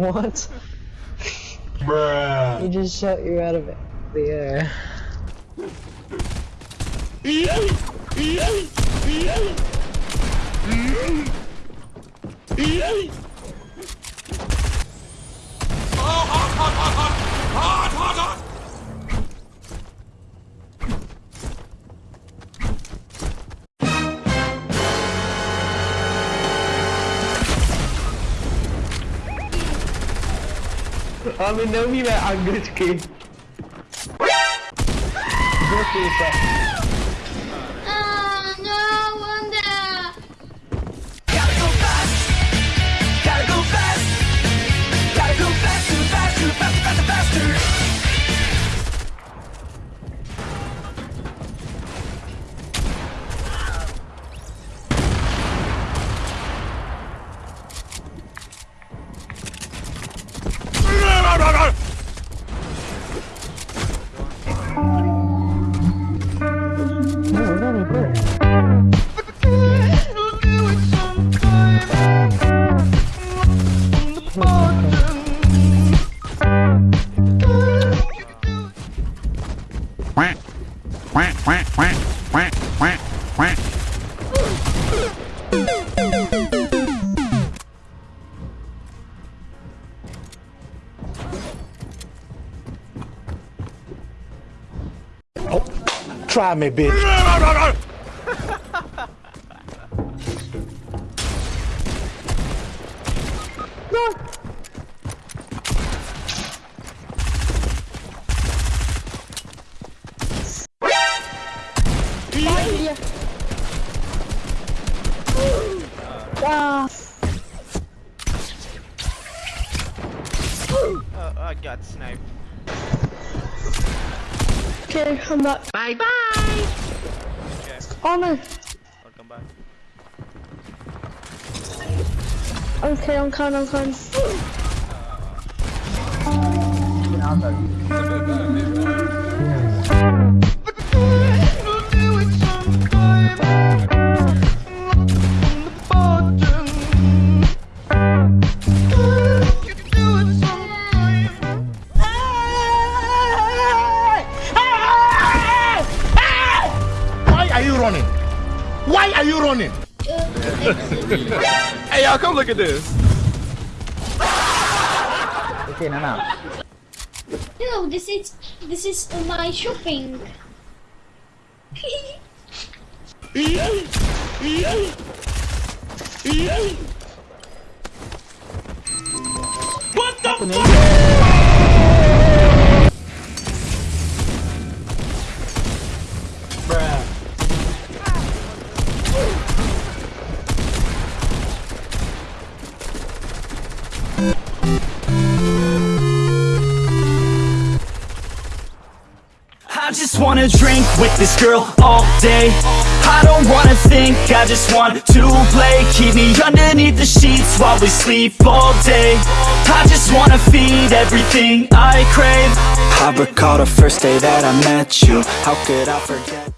What? Bruh. He just shot you out of the air. Abi ah, ah, ah, Ale my neumíme anglicky. Zločil se. Try me, bitch. Oh, I got sniped. Okay, I'm back. Bye bye. Okay, Oh no. welcome back. Okay, I'm coming, I'm coming. Why running? Why are you running? Hey y'all, come look at this. Okay, no, no. No, this is this is my shopping. Bruh. Wanna drink with this girl all day. I don't wanna think, I just want to play. Keep me underneath the sheets while we sleep all day. I just wanna feed everything I crave. I recall the first day that I met you. How could I forget